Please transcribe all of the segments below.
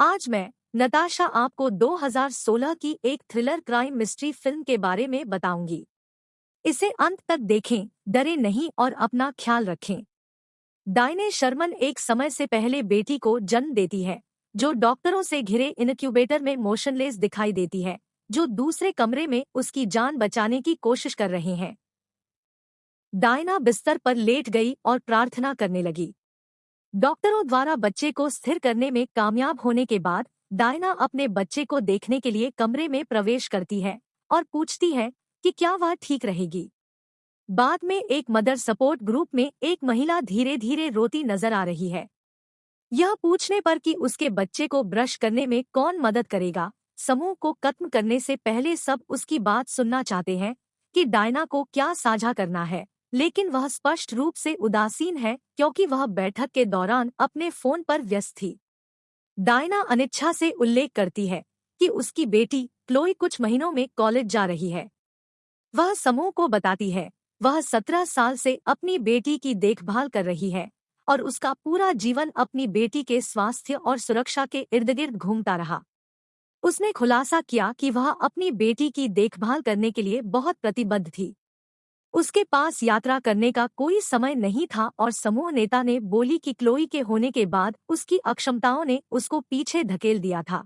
आज मैं नताशा आपको 2016 की एक थ्रिलर क्राइम मिस्ट्री फ़िल्म के बारे में बताऊँगी। इसे अंत तक देखें, डरे नहीं और अपना ख्याल रखें। डायने शर्मन एक समय से पहले बेटी को जन्म देती है, जो डॉक्टरों से घिरे इनक्यूबेटर में मोशनलेस दिखाई देती है, जो दूसरे कमरे में उसकी जान बचाने की कोशिश कर रहे हैं। डायना बिस्तर पर लेट गई और प्रार्थना करने लगी। डॉक्टरों द्वारा बच्चे को स्थिर करने में कामयाब होने के बाद डायना अपने बच्चे को देखने के लिए कमरे में प्रवेश करती है और पूछती है कि क्या वह ठीक रहेगी। बाद में एक मदर सपोर्ट ग्रुप में एक महिला धीरे धीरे रोती नज़र आ रही है। यह पूछने पर कि उसके बच्चे को ब्रश करने में कौन मदद करेगा, समूह को खत्म करने से पहले सब उसकी बात सुनना चाहते हैं कि डायना को क्या साझा करना है। लेकिन वह स्पष्ट रूप से उदासीन है, क्योंकि वह बैठक के दौरान अपने फ़ोन पर व्यस्त थी। डायना अनिच्छा से उल्लेख करती है कि उसकी बेटी क्लोई कुछ महीनों में कॉलेज जा रही है। वह समूह को बताती है, वह सत्रह साल से अपनी बेटी की देखभाल कर रही है और उसका पूरा जीवन अपनी बेटी के स्वास्थ्य और सुरक्षा के इर्द गिर्द घूमता रहा। उसने खुलासा किया कि वह अपनी बेटी की देखभाल करने के लिए बहुत प्रतिबद्ध थी। उसके पास यात्रा करने का कोई समय नहीं था और समूह नेता ने बोली कि क्लोई के होने के बाद उसकी अक्षमताओं ने उसको पीछे धकेल दिया था।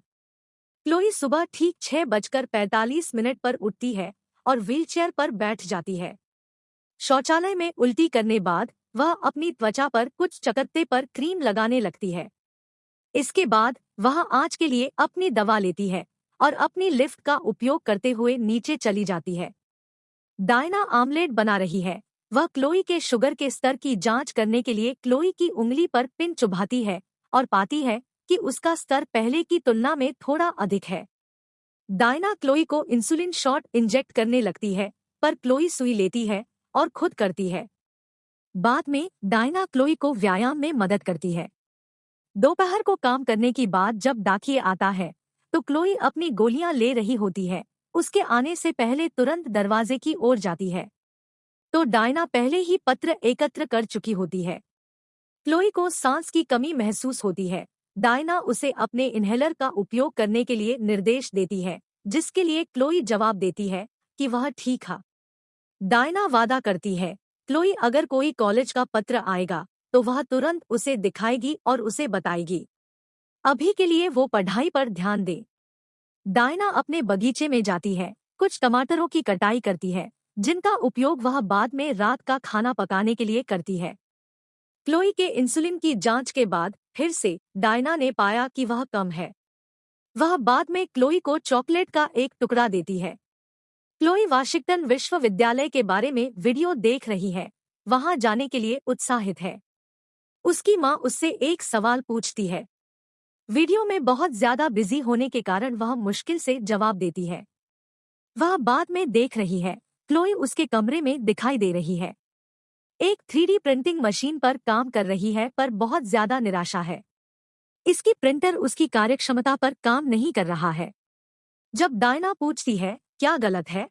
क्लोई सुबह ठीक छह बजकर पैंतालीस मिनट पर उठती है और व्हीलचेयर पर बैठ जाती है। शौचालय में उल्टी करने बाद वह अपनी त्वचा पर कुछ चकत्ते पर क्रीम लगाने लगती है। इसके बाद वह आज के लिए अपनी दवा लेती है और अपनी लिफ्ट का उपयोग करते हुए नीचे चली जाती है। डायना आमलेट बना रही है। वह क्लोई के शुगर के स्तर की जाँच करने के लिए क्लोई की उंगली पर पिन चुभाती है और पाती है कि उसका स्तर पहले की तुलना में थोड़ा अधिक है। डायना क्लोई को इंसुलिन शॉट इंजेक्ट करने लगती है, पर क्लोई सुई लेती है और खुद करती है। बाद में डायना क्लोई को व्यायाम में मदद करती है। दोपहर को काम करने की बाद जब डाकिए आता है तो क्लोई अपनी गोलियाँ ले रही होती है। उसके आने से पहले तुरंत दरवाजे की ओर जाती है। तो डायना पहले ही पत्र एकत्र कर चुकी होती है। क्लोई को सांस की कमी महसूस होती है। डायना उसे अपने इन्हेलर का उपयोग करने के लिए निर्देश देती है, जिसके लिए क्लोई जवाब देती है कि वह ठीक है। डायना वादा करती है, क्लोई अगर कोई कॉलेज का पत्र आएगा तो वह तुरंत उसे दिखाएगी और उसे बताएगी। अभी के लिए वो पढ़ाई पर ध्यान दे। डायना अपने बगीचे में जाती है, कुछ टमाटरों की कटाई करती है, जिनका उपयोग वह बाद में रात का खाना पकाने के लिए करती है। क्लोई के इंसुलिन की जाँच के बाद फिर से डायना ने पाया कि वह कम है। वह बाद में क्लोई को चॉकलेट का एक टुकड़ा देती है। क्लोई वाशिंगटन विश्वविद्यालय के बारे में वीडियो देख रही है, वहाँ जाने के लिए उत्साहित है। उसकी माँ उससे एक सवाल पूछती है वीडियो में बहुत ज़्यादा बिज़ी होने के कारण वह मुश्किल से जवाब देती है। वह बाद में देख रही है। क्लोई उसके कमरे में दिखाई दे रही है। एक थ्री प्रिंटिंग मशीन पर काम कर रही है, पर बहुत ज़्यादा निराशा है। इसकी प्रिंटर उसकी कार्यक्षमता पर काम नहीं कर रहा है। जब डायना पूछती है, क्या गलत है?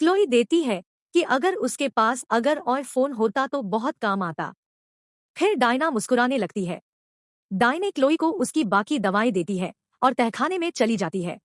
क्लोई देती है कि अगर उसके पास अगर और फ़ोन होता तो बहुत काम आता। फिर डायना मुस्कुराने लगती है। डाइने क्लोई को उसकी बाकी दवाएँ देती है और तहखाने में चली जाती है।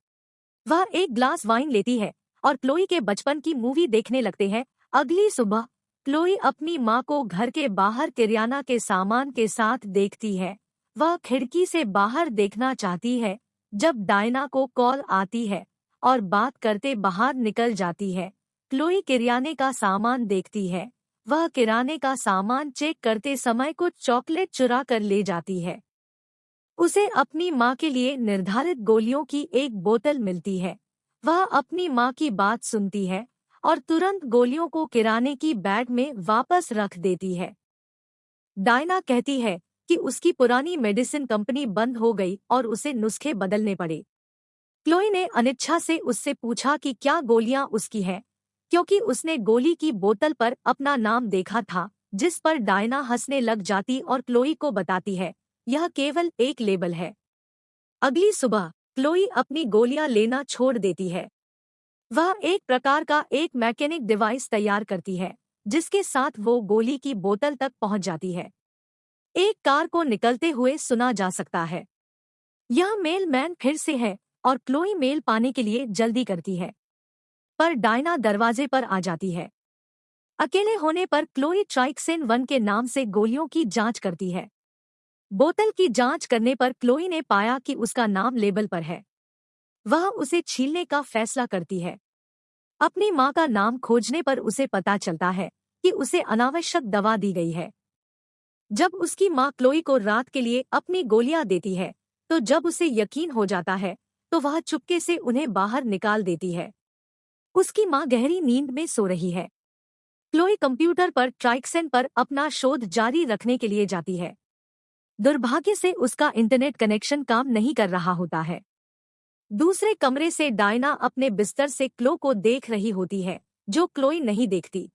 वह एक ग्लास वाइन लेती है और क्लोई के बचपन की मूवी देखने लगते हैं। अगली सुबह, क्लोई अपनी माँ को घर के बाहर किरियाना के सामान के साथ देखती है। वह खिड़की से बाहर देखना चाहती है, जब डायना को कॉल आती है और बात करते बाहर निकल जाती है। क्लोई किरियाने का सामान देखती है। वह किराने का सामान चेक करते समय कुछ चॉकलेट चुरा कर ले जाती है। उसे अपनी माँ के लिए निर्धारित गोलियों की एक बोतल मिलती है। वह अपनी माँ की बात सुनती है और तुरंत गोलियों को किराने की बैग में वापस रख देती है। डायना कहती है कि उसकी पुरानी मेडिसिन कंपनी बंद हो गई और उसे नुस्खे बदलने पड़े। क्लोई ने अनिच्छा से उससे पूछा कि क्या गोलियाँ उसकी हैं, क्योंकि उसने गोली की बोतल पर अपना नाम देखा था, जिस पर डायना हंसने लग जाती और क्लोई को बताती है। यह केवल एक लेबल है। अगली सुबह, क्लोई अपनी गोलियाँ लेना छोड़ देती है। वह एक प्रकार का एक मैकेनिक डिवाइस तैयार करती है, जिसके साथ वो गोली की बोतल तक पहुँच जाती है। एक कार को निकलते हुए सुना जा सकता है। यह मेल मैन फिर से है और क्लोई मेल पाने के लिए जल्दी करती है। पर डायना दरवाजे पर आ जाती है। अकेले होने पर क्लोई ट्राइक्सेन वन के नाम से गोलियों की जाँच करती है। बोतल की जाँच करने पर क्लोई ने पाया कि उसका नाम लेबल पर है। वह उसे छीलने का फैसला करती है। अपनी माँ का नाम खोजने पर उसे पता चलता है कि उसे अनावश्यक दवा दी गई है। जब उसकी माँ क्लोई को रात के लिए अपनी गोलियाँ देती है तो जब उसे यकीन हो जाता है तो वह चुपके से उन्हें बाहर निकाल देती है। उसकी माँ गहरी नींद में सो रही है। क्लोई कंप्यूटर पर ट्राइक्सेन पर अपना शोध जारी रखने के लिए जाती है। दुर्भाग्य से उसका इंटरनेट कनेक्शन काम नहीं कर रहा होता है। दूसरे कमरे से डायना अपने बिस्तर से क्लो को देख रही होती है, जो क्लोई नहीं देखती।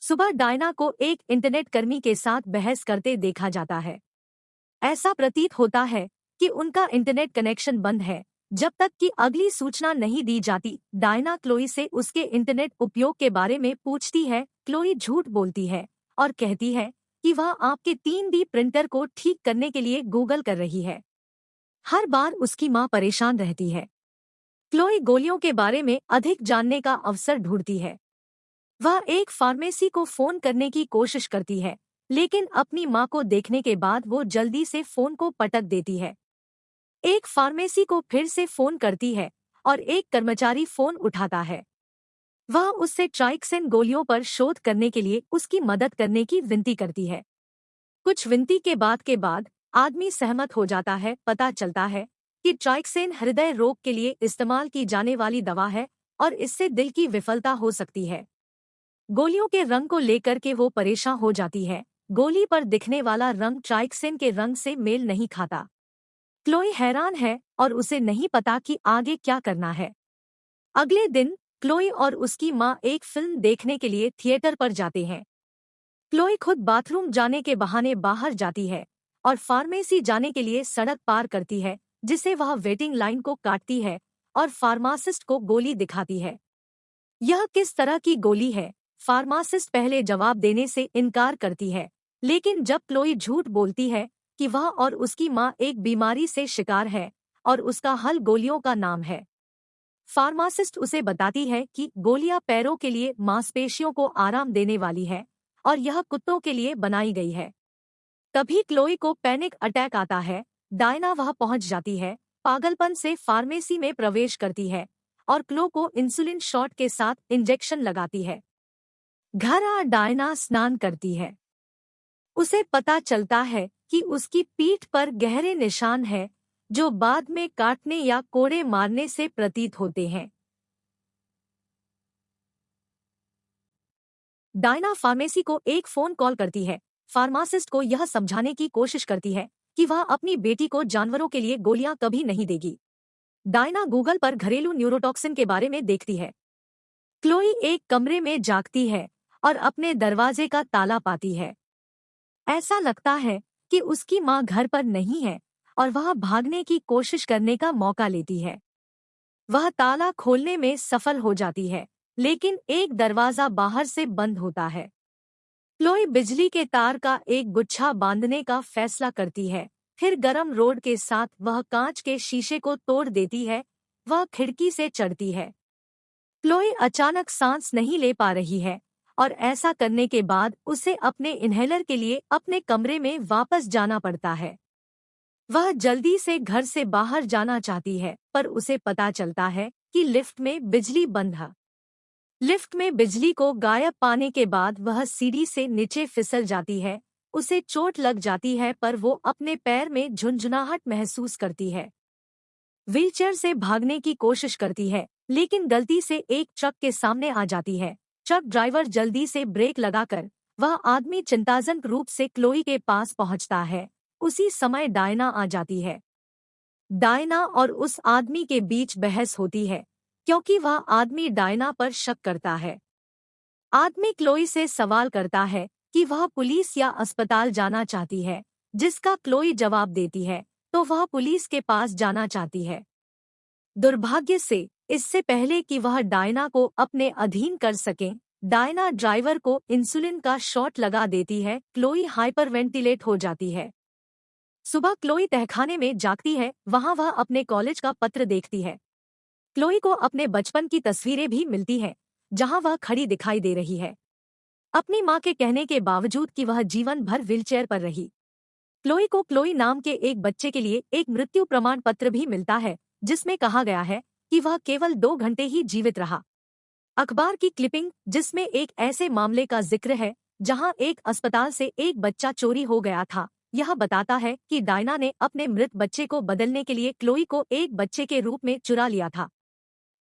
सुबह डायना को एक इंटरनेट कर्मी के साथ बहस करते देखा जाता है। ऐसा प्रतीत होता है कि उनका इंटरनेट कनेक्शन बंद है। जब तक कि अगली सूचना नहीं दी जाती, डायना क्लोई से उसके इंटरनेट उपयोग के बारे में पूछती है, क्लोई झूठ बोलती है और कहती है कि वह आपके तीन डी प्रिंटर को ठीक करने के लिए गूगल कर रही है। हर बार उसकी माँ परेशान रहती है। क्लोई गोलियों के बारे में अधिक जानने का अवसर ढूंढती है। वह एक फार्मेसी को फ़ोन करने की कोशिश करती है, लेकिन अपनी माँ को देखने के बाद वो जल्दी से फ़ोन को पटक देती है। एक फार्मेसी को फिर से फ़ोन करती है और एक कर्मचारी फ़ोन उठाता है। वह उससे ट्राइक्सेन गोलियों पर शोध करने के लिए उसकी मदद करने की विनती करती है। कुछ विनती के बाद के बाद आदमी सहमत हो जाता है, पता चलता है कि ट्राइक्सेन हृदय रोग के लिए इस्तेमाल की जाने वाली दवा है और इससे दिल की विफलता हो सकती है। गोलियों के रंग को लेकर के वो परेशान हो जाती है। गोली पर दिखने वाला रंग ट्राइक्सेन के रंग से मेल नहीं खाता। क्लोई हैरान है और उसे नहीं पता कि आगे क्या करना है। अगले दिन क्लोई और उसकी माँ एक फ़िल्म देखने के लिए थिएटर पर जाते हैं। क्लोई खुद बाथरूम जाने के बहाने बाहर जाती है और फार्मेसी जाने के लिए सड़क पार करती है, जिसे वह वेटिंग लाइन को काटती है और फार्मासिस्ट को गोली दिखाती है। यह किस तरह की गोली है? फार्मासिस्ट पहले जवाब देने से इनकार करती है, लेकिन जब क्लोई झूठ बोलती है कि वह और उसकी माँ एक बीमारी से शिकार है और उसका हल गोलियों का नाम है। फार्मासिस्ट उसे बताती है कि गोलियाँ पैरों के लिए मांसपेशियों को आराम देने वाली है और यह कुत्तों के लिए बनाई गई है। तभी क्लोई को पैनिक अटैक आता है, डायना वह पहुँच जाती है, पागलपन से फार्मेसी में प्रवेश करती है और क्लो को इंसुलिन शॉट के साथ इंजेक्शन लगाती है। घर आ डायना स्नान करती है। उसे पता चलता है कि उसकी पीठ पर गहरे निशान है जो बाद में काटने या कोड़े मारने से प्रतीत होते हैं। डायना फार्मेसी को एक फ़ोन कॉल करती है। फार्मासिस्ट को यह समझाने की कोशिश करती है कि वह अपनी बेटी को जानवरों के लिए गोलियाँ कभी नहीं देगी। डायना गूगल पर घरेलू न्यूरोटॉक्सिन के बारे में देखती है। क्लोई एक कमरे में जागती है और अपने दरवाजे का ताला पाती है। ऐसा लगता है कि उसकी माँ घर पर नहीं है। और वह भागने की कोशिश करने का मौका लेती है। वह ताला खोलने में सफल हो जाती है, लेकिन एक दरवाज़ा बाहर से बंद होता है। क्लोई बिजली के तार का एक गुच्छा बांधने का फैसला करती है, फिर गरम रोड के साथ वह कांच के शीशे को तोड़ देती है, वह खिड़की से चढ़ती है। क्लोई अचानक सांस नहीं ले पा रही है और ऐसा करने के बाद उसे अपने इन्हेलर के लिए अपने कमरे में वापस जाना पड़ता है। वह जल्दी से घर से बाहर जाना चाहती है, पर उसे पता चलता है कि लिफ्ट में बिजली बंद है। लिफ्ट में बिजली को गायब पाने के बाद वह सीढ़ी से नीचे फिसल जाती है, उसे चोट लग जाती है, पर वो अपने पैर में झुंझुनाहट महसूस करती है। व्हीलचेयर से भागने की कोशिश करती है, लेकिन गलती से एक ट्रक के सामने आ जाती है। ट्रक ड्राइवर जल्दी से ब्रेक लगाकर वह आदमी चिंताजनक रूप से क्लोई के पास पहुँचता है। उसी समय डायना आ जाती है। डायना और उस आदमी के बीच बहस होती है, क्योंकि वह आदमी डायना पर शक करता है। आदमी क्लोई से सवाल करता है कि वह पुलिस या अस्पताल जाना चाहती है, जिसका क्लोई जवाब देती है तो वह पुलिस के पास जाना चाहती है। दुर्भाग्य से, इससे पहले कि वह डायना को अपने अधीन कर सकें डायना ड्राइवर को इंसुलिन का शॉट लगा देती है, क्लोई हाइपरवेंटिलेट हो जाती है। सुबह क्लोई तहखाने में जागती है, वहाँ वह अपने कॉलेज का पत्र देखती है। क्लोई को अपने बचपन की तस्वीरें भी मिलती हैं, जहाँ वह खड़ी दिखाई दे रही है। अपनी माँ के कहने के बावजूद कि वह जीवन भर व्हीलचेयर पर रही। क्लोई को क्लोई नाम के एक बच्चे के लिए एक मृत्यु प्रमाण पत्र भी मिलता है, जिसमें कहा गया है कि वह केवल दो घंटे ही जीवित रहा। अखबार की क्लिपिंग, जिसमें एक ऐसे मामले का ज़िक्र है, जहाँ एक अस्पताल से एक बच्चा चोरी हो गया था। यह बताता है कि डायना ने अपने मृत बच्चे को बदलने के लिए क्लोई को एक बच्चे के रूप में चुरा लिया था।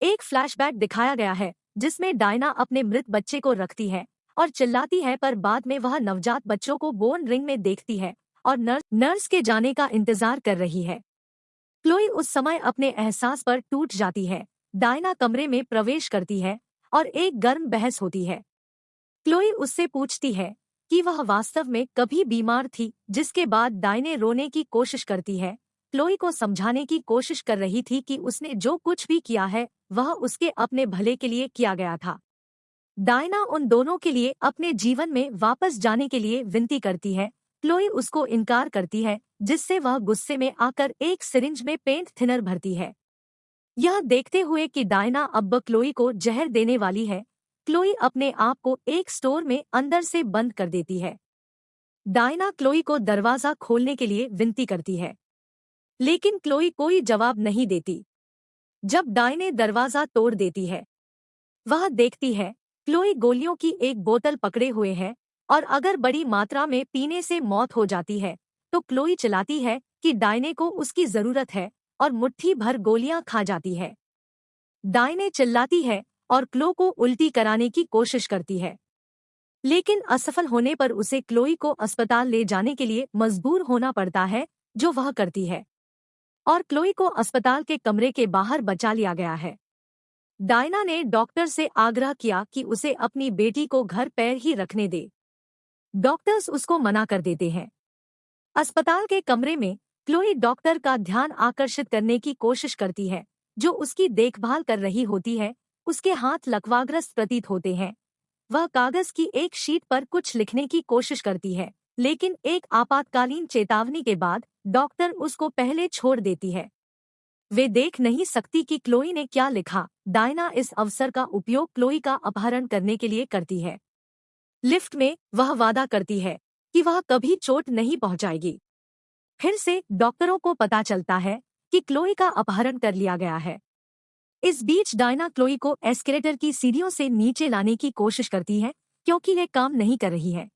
एक फ्लैशबैक दिखाया गया है, जिसमें डायना अपने मृत बच्चे को रखती है और चिल्लाती है पर बाद में वह नवजात बच्चों को बोन रिंग में देखती है और नर्स नर्स के जाने का इंतज़ार कर रही है। क्लोई उस समय अपने एहसास पर टूट जाती है, डायना कमरे में प्रवेश करती है और एक गर्म बहस होती है। क्लोई उससे पूछती है कि वह वास्तव में कभी बीमार थी, जिसके बाद डायने रोने की कोशिश करती है। क्लोई को समझाने की कोशिश कर रही थी कि उसने जो कुछ भी किया है, वह उसके अपने भले के लिए किया गया था। डायना उन दोनों के लिए अपने जीवन में वापस जाने के लिए विनती करती है। क्लोई उसको इनकार करती है, जिससे वह गुस्से में आकर एक सिरिंज में पेंट थिनर भरती है। यह देखते हुए कि डायना अब क्लोई को जहर देने वाली है क्लोई अपने आप को एक स्टोर में अंदर से बंद कर देती है। डायना क्लोई को दरवाज़ा खोलने के लिए विनती करती है। लेकिन क्लोई कोई जवाब नहीं देती। जब डायने दरवाज़ा तोड़ देती है, वह देखती है, क्लोई गोलियों की एक बोतल पकड़े हुए है और अगर बड़ी मात्रा में पीने से मौत हो जाती है तो क्लोई चलाती है कि डायने को उसकी ज़रूरत है और मुट्ठी भर गोलियाँ खा जाती है। डायने चिल्लाती है और क्लो को उल्टी कराने की कोशिश करती है। लेकिन असफल होने पर उसे क्लोई को अस्पताल ले जाने के लिए मजबूर होना पड़ता है, जो वह करती है। और क्लोई को अस्पताल के कमरे के बाहर बचा लिया गया है। डायना ने डॉक्टर से आग्रह किया कि उसे अपनी बेटी को घर पैर ही रखने दे। डॉक्टर्स उसको मना कर देते हैं। अस्पताल के कमरे में क्लोई डॉक्टर का ध्यान आकर्षित करने की कोशिश करती है, जो उसकी देखभाल कर रही होती है उसके हाथ लकवाग्रस्त प्रतीत होते हैं। वह कागज़ की एक शीट पर कुछ लिखने की कोशिश करती है, लेकिन एक आपातकालीन चेतावनी के बाद डॉक्टर उसको पहले छोड़ देती है। वे देख नहीं सकती कि क्लोई ने क्या लिखा। डायना इस अवसर का उपयोग क्लोई का अपहरण करने के लिए करती है। लिफ्ट में वह वादा करती है कि वह कभी चोट नहीं पहुंचाएगी। फिर से डॉक्टरों को पता चलता है कि क्लोई का अपहरण कर लिया गया है। इस बीच डायना क्लोई को एस्केलेटर की सीढ़ियों से नीचे लाने की कोशिश करती है, क्योंकि यह काम नहीं कर रही है।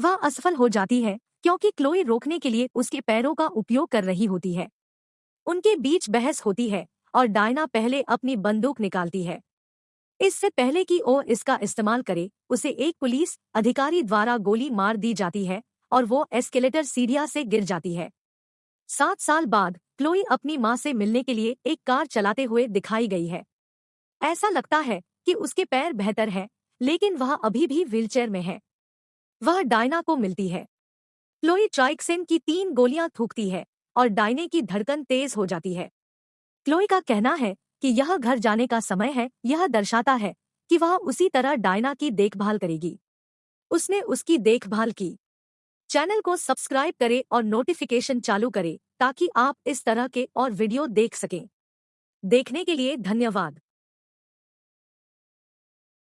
वह असफल हो जाती है, क्योंकि क्लोई रोकने के लिए उसके पैरों का उपयोग कर रही होती है। उनके बीच बहस होती है, और डायना पहले अपनी बंदूक निकालती है। इससे पहले कि वो इसका इस्तेमाल करे, उसे एक पुलिस अधिकारी द्वारा गोली मार दी जाती है, और वो एस्केलेटर सीढ़िया से गिर जाती है। सात साल बाद क्लोई अपनी माँ से मिलने के लिए एक कार चलाते हुए दिखाई गई है। ऐसा लगता है कि उसके पैर बेहतर है, लेकिन वह अभी भी व्हीलचेयर में है। वह डायना को मिलती है। क्लोई ट्राइक्सिन की तीन गोलियाँ थूकती है और डायने की धड़कन तेज हो जाती है। क्लोई का कहना है कि यह घर जाने का समय है, यह दर्शाता है कि वह उसी तरह डायना की देखभाल करेगी। उसने उसकी देखभाल की। चैनल को सब्सक्राइब करें और नोटिफिकेशन चालू करें ताकि आप इस तरह के और वीडियो देख सकें। देखने के लिए धन्यवाद।